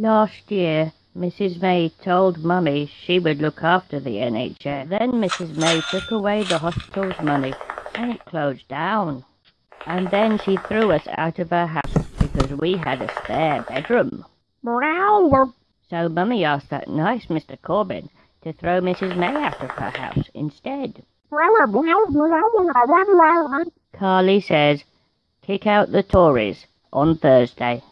Last year, Mrs. May told Mummy she would look after the NHS. Then Mrs. May took away the hospital's money and it closed down. And then she threw us out of her house because we had a spare bedroom. So Mummy asked that nice Mr. Corbyn to throw Mrs. May out of her house instead. Carly says, kick out the Tories on Thursday.